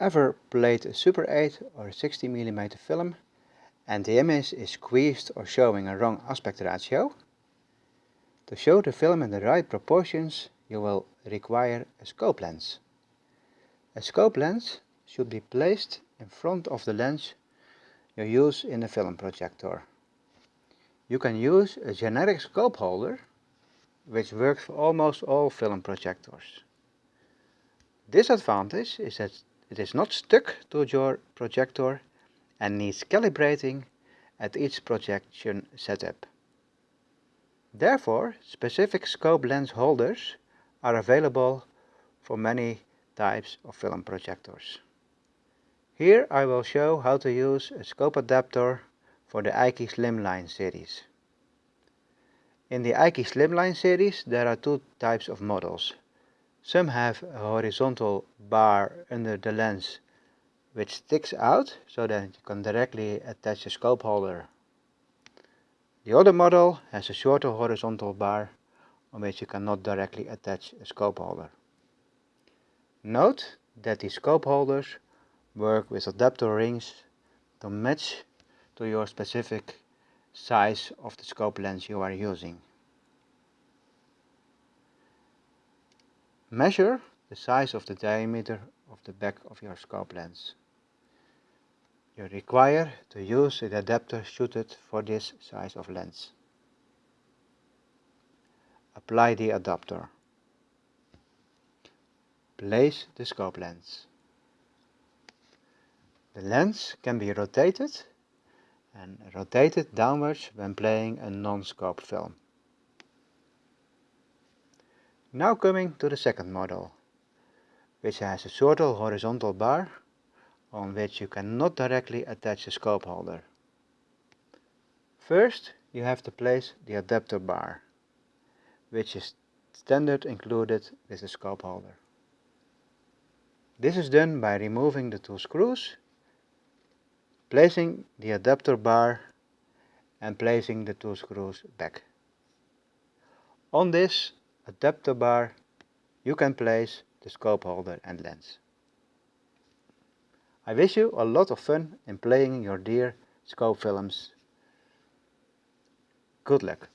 Ever played a Super 8 or 60mm film and the image is squeezed or showing a wrong aspect ratio? To show the film in the right proportions you will require a scope lens. A scope lens should be placed in front of the lens you use in the film projector. You can use a generic scope holder which works for almost all film projectors. Disadvantage is that it is not stuck to your projector and needs calibrating at each projection setup. Therefore, specific scope lens holders are available for many types of film projectors. Here I will show how to use a scope adapter for the Eiki Slimline series. In the Eiki Slimline series there are two types of models. Some have a horizontal bar under the lens which sticks out so that you can directly attach a scope holder. The other model has a shorter horizontal bar on which you cannot directly attach a scope holder. Note that the scope holders work with adapter rings to match to your specific size of the scope lens you are using. Measure the size of the diameter of the back of your scope lens. You require to use an adapter suited for this size of lens. Apply the adapter. Place the scope lens. The lens can be rotated and rotated downwards when playing a non-scope film. Now coming to the second model, which has a shorter horizontal bar on which you cannot directly attach a scope holder. First you have to place the adapter bar, which is standard included with the scope holder. This is done by removing the two screws, placing the adapter bar and placing the two screws back. On this adapter bar you can place the scope holder and lens. I wish you a lot of fun in playing your dear scope films. Good luck.